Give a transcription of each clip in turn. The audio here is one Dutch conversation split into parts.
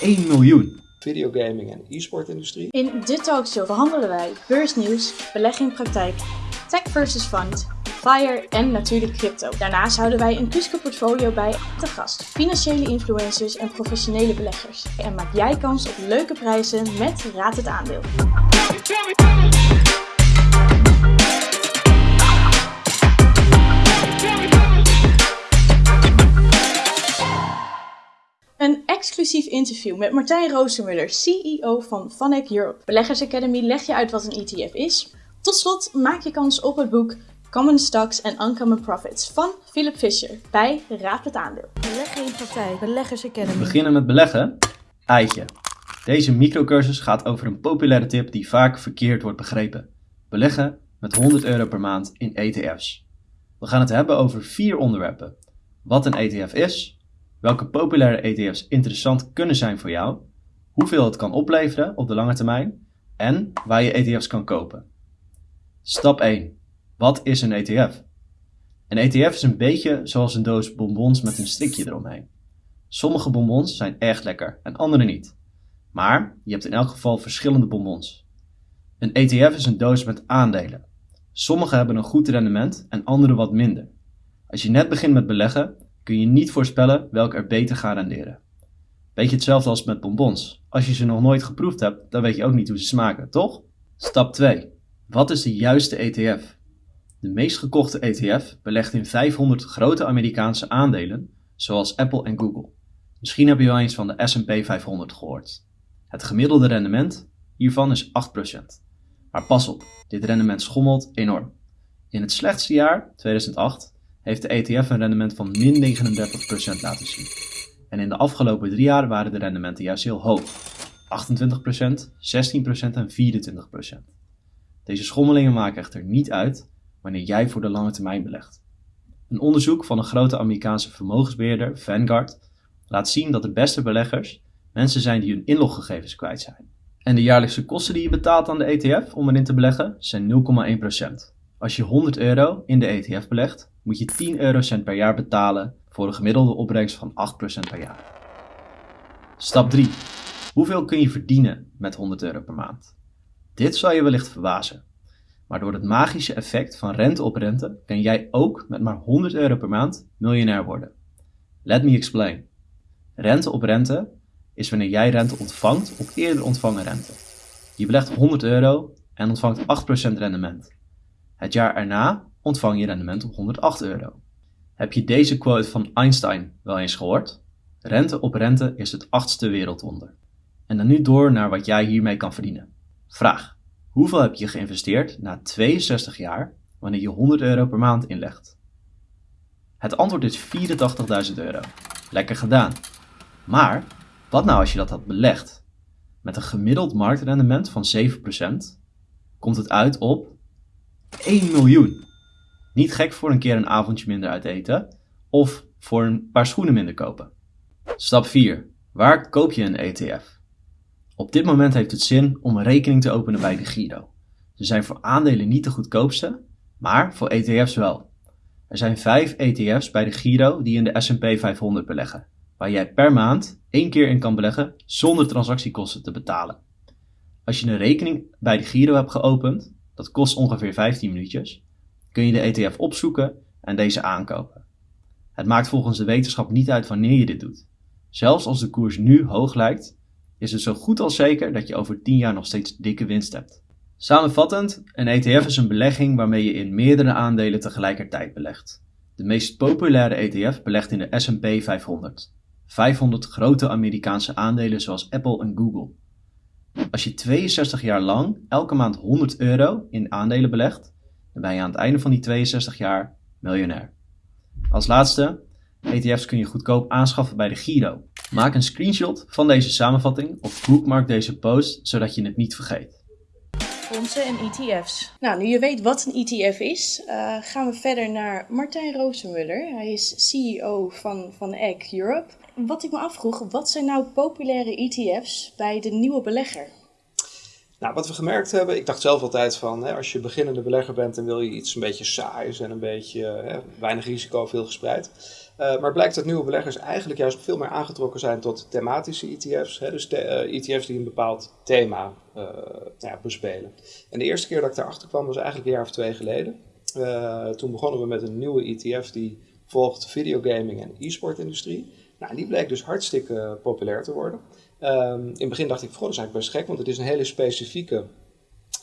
1 miljoen. videogaming en e-sportindustrie. In dit talkshow behandelen wij beursnieuws, belegging in praktijk, tech versus fund, FIRE en natuurlijk crypto. Daarnaast houden wij een Cusco portfolio bij te gast, financiële influencers en professionele beleggers. En maak jij kans op leuke prijzen met Raad het Aandeel. Interview met Martijn Roostermuller, CEO van Vanek Europe. Beleggers Academy legt je uit wat een ETF is. Tot slot maak je kans op het boek Common Stocks and Uncommon Profits van Philip Fisher bij Raad het Aandeel. Beleggen in praktijk, Beleggers Academy. We beginnen met beleggen. Eitje. Deze microcursus gaat over een populaire tip die vaak verkeerd wordt begrepen. Beleggen met 100 euro per maand in ETF's. We gaan het hebben over vier onderwerpen. Wat een ETF is, welke populaire ETF's interessant kunnen zijn voor jou, hoeveel het kan opleveren op de lange termijn en waar je ETF's kan kopen. Stap 1. Wat is een ETF? Een ETF is een beetje zoals een doos bonbons met een strikje eromheen. Sommige bonbons zijn echt lekker en andere niet. Maar je hebt in elk geval verschillende bonbons. Een ETF is een doos met aandelen. Sommige hebben een goed rendement en andere wat minder. Als je net begint met beleggen, kun je niet voorspellen welke er beter gaan renderen. Beetje hetzelfde als met bonbons. Als je ze nog nooit geproefd hebt, dan weet je ook niet hoe ze smaken, toch? Stap 2. Wat is de juiste ETF? De meest gekochte ETF belegt in 500 grote Amerikaanse aandelen, zoals Apple en Google. Misschien heb je wel eens van de S&P 500 gehoord. Het gemiddelde rendement hiervan is 8%. Maar pas op, dit rendement schommelt enorm. In het slechtste jaar, 2008, heeft de ETF een rendement van min 39% laten zien. En in de afgelopen drie jaar waren de rendementen juist heel hoog. 28%, 16% en 24%. Deze schommelingen maken echter niet uit wanneer jij voor de lange termijn belegt. Een onderzoek van een grote Amerikaanse vermogensbeheerder, Vanguard, laat zien dat de beste beleggers mensen zijn die hun inloggegevens kwijt zijn. En de jaarlijkse kosten die je betaalt aan de ETF om erin te beleggen zijn 0,1%. Als je 100 euro in de ETF belegt, moet je 10 eurocent per jaar betalen voor een gemiddelde opbrengst van 8% per jaar. Stap 3. Hoeveel kun je verdienen met 100 euro per maand? Dit zal je wellicht verbazen. Maar door het magische effect van rente op rente kan jij ook met maar 100 euro per maand miljonair worden. Let me explain. Rente op rente is wanneer jij rente ontvangt op eerder ontvangen rente. Je belegt 100 euro en ontvangt 8% rendement. Het jaar erna ontvang je rendement op 108 euro. Heb je deze quote van Einstein wel eens gehoord? Rente op rente is het achtste wereldwonder. En dan nu door naar wat jij hiermee kan verdienen. Vraag. Hoeveel heb je geïnvesteerd na 62 jaar wanneer je 100 euro per maand inlegt? Het antwoord is 84.000 euro. Lekker gedaan. Maar wat nou als je dat had belegd? Met een gemiddeld marktrendement van 7% komt het uit op 1 miljoen. Niet gek voor een keer een avondje minder uit eten of voor een paar schoenen minder kopen. Stap 4. Waar koop je een ETF? Op dit moment heeft het zin om een rekening te openen bij de Giro. Ze zijn voor aandelen niet de goedkoopste, maar voor ETF's wel. Er zijn 5 ETF's bij de Giro die in de S&P 500 beleggen, waar jij per maand één keer in kan beleggen zonder transactiekosten te betalen. Als je een rekening bij de Giro hebt geopend, dat kost ongeveer 15 minuutjes, kun je de ETF opzoeken en deze aankopen. Het maakt volgens de wetenschap niet uit wanneer je dit doet. Zelfs als de koers nu hoog lijkt, is het zo goed als zeker dat je over 10 jaar nog steeds dikke winst hebt. Samenvattend, een ETF is een belegging waarmee je in meerdere aandelen tegelijkertijd belegt. De meest populaire ETF belegt in de S&P 500. 500 grote Amerikaanse aandelen zoals Apple en Google. Als je 62 jaar lang elke maand 100 euro in aandelen belegt, ben je aan het einde van die 62 jaar miljonair. Als laatste, ETF's kun je goedkoop aanschaffen bij de Giro. Maak een screenshot van deze samenvatting of bookmark deze post zodat je het niet vergeet. Fondsen en ETF's. Nou, nu je weet wat een ETF is, uh, gaan we verder naar Martijn Roosenmuller. Hij is CEO van, van Egg Europe. Wat ik me afvroeg, wat zijn nou populaire ETF's bij de nieuwe belegger? Nou, wat we gemerkt hebben, ik dacht zelf altijd van, hè, als je beginnende belegger bent, dan wil je iets een beetje saais en een beetje hè, weinig risico, veel gespreid. Uh, maar blijkt dat nieuwe beleggers eigenlijk juist veel meer aangetrokken zijn tot thematische ETF's. Hè, dus ETF's e die een bepaald thema ja, bespelen. En de eerste keer dat ik daarachter kwam was eigenlijk een jaar of twee geleden. toen begonnen we met een nieuwe ETF die volgt videogaming en e-sport industrie. Nou, die bleek dus hartstikke populair te worden. Um, in het begin dacht ik, goh, dat is eigenlijk best gek, want het is een hele specifieke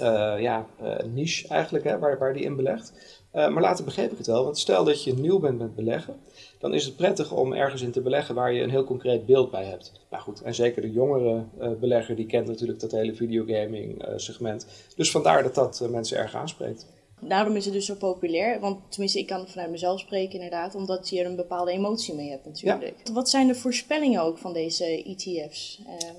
uh, ja, uh, niche eigenlijk, hè, waar, waar die in belegt. Maar later begreep ik het wel, want stel dat je nieuw bent met beleggen, dan is het prettig om ergens in te beleggen waar je een heel concreet beeld bij hebt. Nou goed, en zeker de jongere belegger, die kent natuurlijk dat hele videogaming segment. Dus vandaar dat dat mensen erg aanspreekt. Daarom is het dus zo populair. Want tenminste, ik kan vanuit mezelf spreken inderdaad. Omdat je er een bepaalde emotie mee hebt natuurlijk. Wat zijn de voorspellingen ook van deze ETF's? Uh,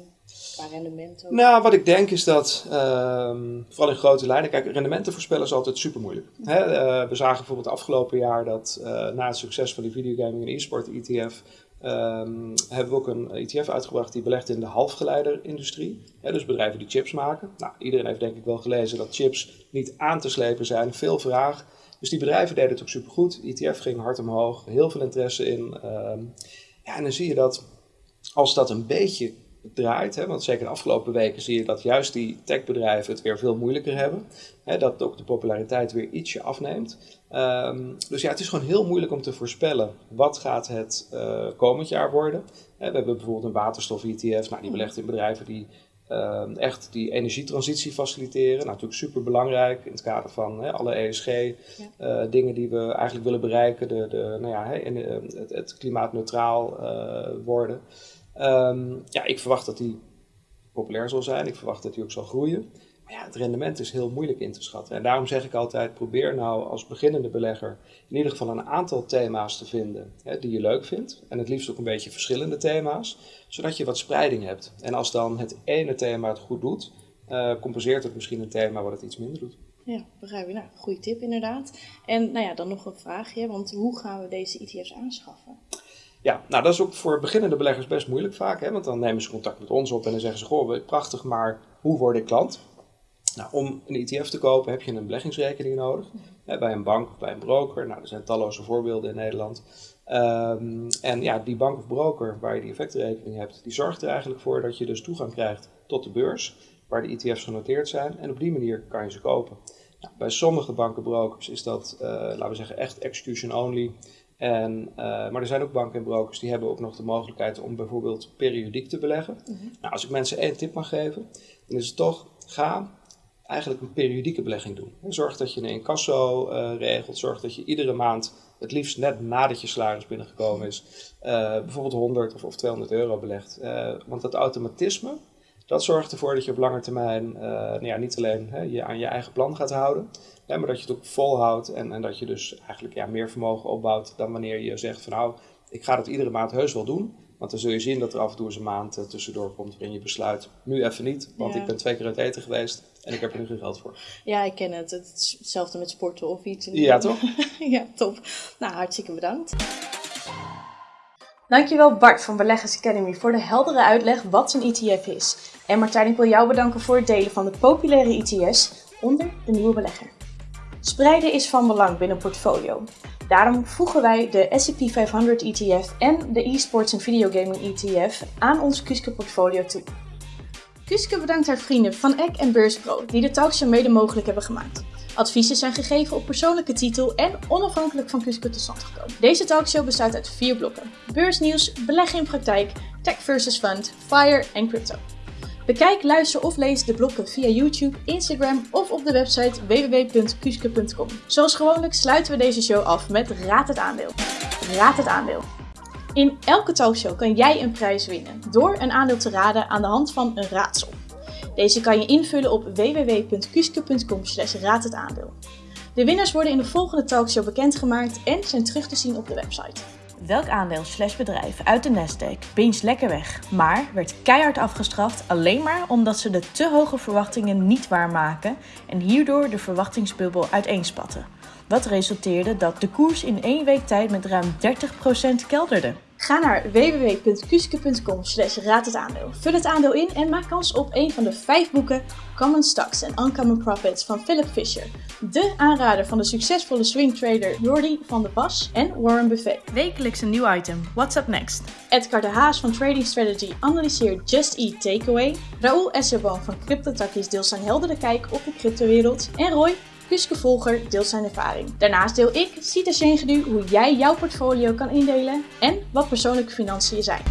qua rendement ook? Nou, wat ik denk is dat, ehm, vooral in grote lijnen, kijk, rendementen voorspellen is altijd super moeilijk. Uh, we zagen bijvoorbeeld afgelopen jaar dat uh, na het succes van die videogaming en e-sport ETF Um, hebben we ook een ETF uitgebracht die belegt in de halfgeleiderindustrie. Ja, dus bedrijven die chips maken. Nou, iedereen heeft denk ik wel gelezen dat chips niet aan te slepen zijn. Veel vraag. Dus die bedrijven deden het ook supergoed. ETF ging hard omhoog. Heel veel interesse in. Um, ja, en dan zie je dat als dat een beetje draait. Hè, want zeker de afgelopen weken zie je dat juist die techbedrijven het weer veel moeilijker hebben. Hè, dat ook de populariteit weer ietsje afneemt. Um, dus ja, het is gewoon heel moeilijk om te voorspellen wat gaat het uh, komend jaar worden. Hè, we hebben bijvoorbeeld een waterstof-ETF, nou, die belegt in bedrijven die uh, echt die energietransitie faciliteren. Nou, natuurlijk super belangrijk in het kader van hè, alle ESG-dingen ja. uh, die we eigenlijk willen bereiken. De, de, nou ja, hè, het, het klimaatneutraal uh, worden. Um, ja, ik verwacht dat die populair zal zijn. Ik verwacht dat die ook zal groeien. Maar ja, het rendement is heel moeilijk in te schatten. En daarom zeg ik altijd, probeer nou als beginnende belegger in ieder geval een aantal thema's te vinden hè, die je leuk vindt. En het liefst ook een beetje verschillende thema's, zodat je wat spreiding hebt. En als dan het ene thema het goed doet, uh, compenseert het misschien een thema wat het iets minder doet. Ja, begrijp je. Nou, goede tip inderdaad. En nou ja, dan nog een vraagje, want hoe gaan we deze ETF's aanschaffen? Ja, nou dat is ook voor beginnende beleggers best moeilijk vaak. Hè? Want dan nemen ze contact met ons op en dan zeggen ze: Goh, prachtig, maar hoe word ik klant? Nou, om een ETF te kopen heb je een beleggingsrekening nodig. Hè, bij een bank of bij een broker. Nou, er zijn talloze voorbeelden in Nederland. Um, en ja, die bank of broker waar je die effectenrekening hebt, die zorgt er eigenlijk voor dat je dus toegang krijgt tot de beurs, waar de ETF's genoteerd zijn. En op die manier kan je ze kopen. Nou, bij sommige bankenbrokers is dat, uh, laten we zeggen, echt execution only. En, uh, maar er zijn ook banken en brokers die hebben ook nog de mogelijkheid om bijvoorbeeld periodiek te beleggen. Mm -hmm. Nou, als ik mensen één tip mag geven, dan is het toch, ga eigenlijk een periodieke belegging doen. Zorg dat je een incasso uh, regelt, zorg dat je iedere maand, het liefst net nadat je salaris binnengekomen is, uh, bijvoorbeeld 100 of, of 200 euro belegt. Want dat automatisme, dat zorgt ervoor dat je op lange termijn nou ja, niet alleen hè, je aan je eigen plan gaat houden, maar dat je het ook volhoudt en, en dat je dus eigenlijk ja, meer vermogen opbouwt dan wanneer je zegt van nou, ik ga dat iedere maand heus wel doen. Want dan zul je zien dat er af en toe eens een maand uh, tussendoor komt waarin je besluit, nu even niet, want ja. ik ben twee keer uit eten geweest en ik heb er nu geen geld voor. Ja, ik ken het. Het is hetzelfde met sporten of iets. Ja, toch? ja, top. Nou, hartstikke bedankt. Dankjewel Bart van Beleggers Academy voor de heldere uitleg wat een ETF is. En Martijn, ik wil jou bedanken voor het delen van de populaire ETF's onder de nieuwe belegger. Spreiden is van belang binnen portfolio. Daarom voegen wij de S&P 500 ETF en de eSports en Videogaming ETF aan ons Kuske portfolio toe. Kuske bedankt haar vrienden van Eck en Beurspro die de talkshow mede mogelijk hebben gemaakt. Adviezen zijn gegeven op persoonlijke titel en onafhankelijk van Kuske tot stand gekomen. Deze talkshow bestaat uit vier blokken. Beursnieuws, beleggen in praktijk, tech versus fund, fire en crypto. Bekijk, luister of lees de blokken via YouTube, Instagram of op de website www.kuske.com. Zoals gewoonlijk sluiten we deze show af met Raad het aandeel. Raad het aandeel. In elke talkshow kan jij een prijs winnen door een aandeel te raden aan de hand van een raadsel. Deze kan je invullen op www.kuske.com raad het aandeel. De winnaars worden in de volgende talkshow bekendgemaakt en zijn terug te zien op de website. Welk aandeel slash bedrijf uit de Nasdaq beens lekker weg, maar werd keihard afgestraft alleen maar omdat ze de te hoge verwachtingen niet waarmaken en hierdoor de verwachtingsbubbel uiteenspatten. Wat resulteerde dat de koers in één week tijd met ruim 30% kelderde. Ga naar www.kuske.com slash raad het aandeel. Vul het aandeel in en maak kans op een van de vijf boeken Common Stocks en Uncommon Profits van Philip Fisher. De aanrader van de succesvolle swingtrader Jordi van der Pas en Warren Buffett. Wekelijks een nieuw item. What's up next? Edgar de Haas van Trading Strategy analyseert Just Eat Takeaway. Raoul Esserboom van CryptoTakkies deelt zijn heldere kijk op de cryptowereld. En Roy, Kuske Volger, deelt zijn ervaring. Daarnaast deel ik, Sita Sengedu, hoe jij jouw portfolio kan indelen en wat persoonlijke financiën zijn.